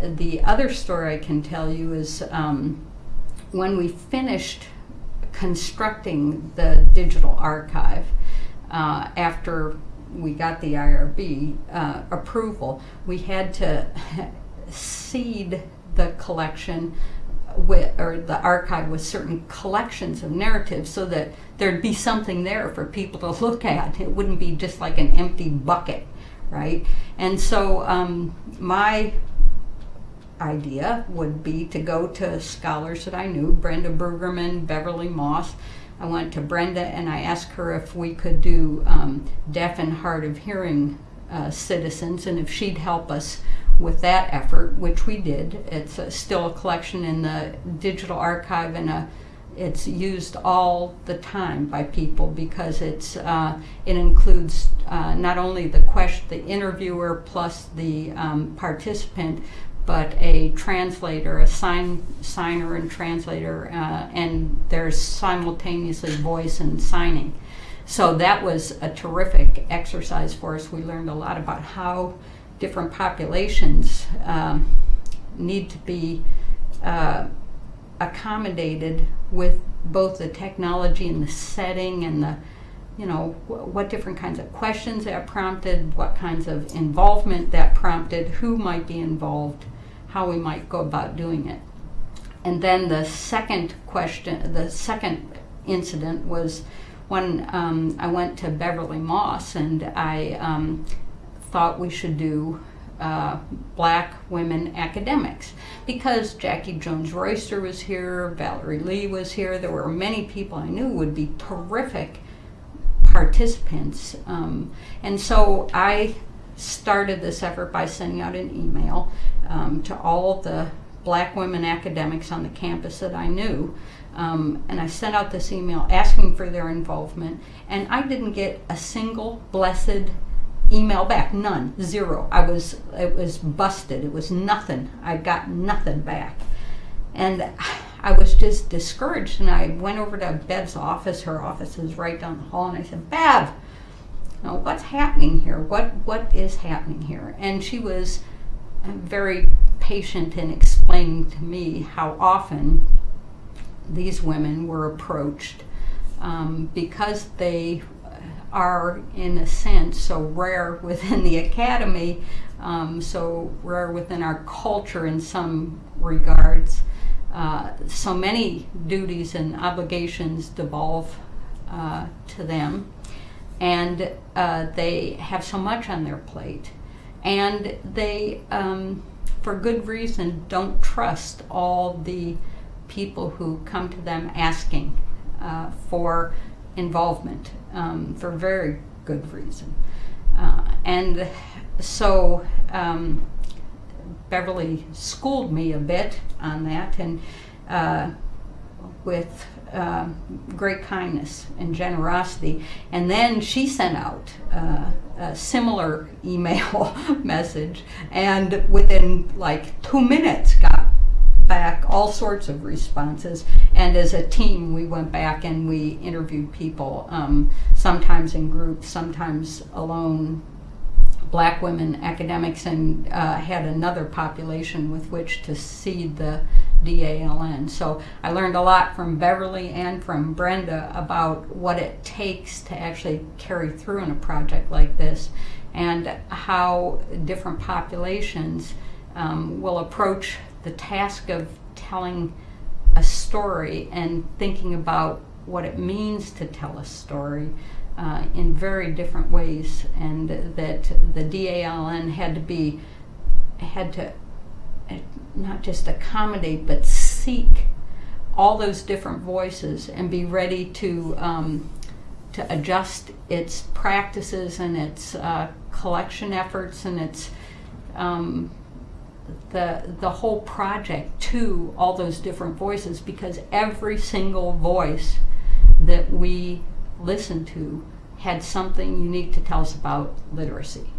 The other story I can tell you is um, when we finished constructing the digital archive uh, after we got the IRB uh, approval, we had to seed the collection with, or the archive with certain collections of narratives so that there'd be something there for people to look at. It wouldn't be just like an empty bucket, right? And so um, my idea would be to go to scholars that I knew, Brenda Brueggemann, Beverly Moss. I went to Brenda and I asked her if we could do um, deaf and hard of hearing uh, citizens and if she'd help us with that effort, which we did. It's a, still a collection in the digital archive and a, it's used all the time by people because it's uh, it includes uh, not only the question, the interviewer plus the um, participant, but a translator, a sign signer and translator, uh, and there's simultaneously voice and signing. So that was a terrific exercise for us. We learned a lot about how different populations um, need to be uh, accommodated with both the technology and the setting and the you know what different kinds of questions that prompted what kinds of involvement that prompted who might be involved how we might go about doing it. And then the second question, the second incident was when um, I went to Beverly Moss and I um, thought we should do uh, black women academics because Jackie Jones Royster was here, Valerie Lee was here, there were many people I knew would be terrific participants. Um, and so I started this effort by sending out an email um, to all the black women academics on the campus that I knew. Um, and I sent out this email asking for their involvement, and I didn't get a single blessed email back. None, zero. I was, it was busted. It was nothing. I got nothing back. And I was just discouraged, and I went over to Bev's office. Her office is right down the hall, and I said, Bev, know, what's happening here? What what is happening here? And she was very patient in explaining to me how often these women were approached um, because they are, in a sense, so rare within the academy, um, so rare within our culture in some regards. Uh, so many duties and obligations devolve uh, to them and uh, they have so much on their plate, and they, um, for good reason, don't trust all the people who come to them asking uh, for involvement um, for very good reason. Uh, and so um, Beverly schooled me a bit on that, and uh, with uh, great kindness and generosity. And then she sent out uh, a similar email message, and within like two minutes, got back all sorts of responses. And as a team, we went back and we interviewed people, um, sometimes in groups, sometimes alone, black women academics and uh, had another population with which to seed the DALN. So I learned a lot from Beverly and from Brenda about what it takes to actually carry through in a project like this and how different populations um, will approach the task of telling a story and thinking about what it means to tell a story uh, in very different ways and that the DALN had to be had to not just accommodate, but seek all those different voices and be ready to um, to adjust its practices and its uh, collection efforts and its um, the the whole project to all those different voices because every single voice that we listened to had something unique to tell us about literacy.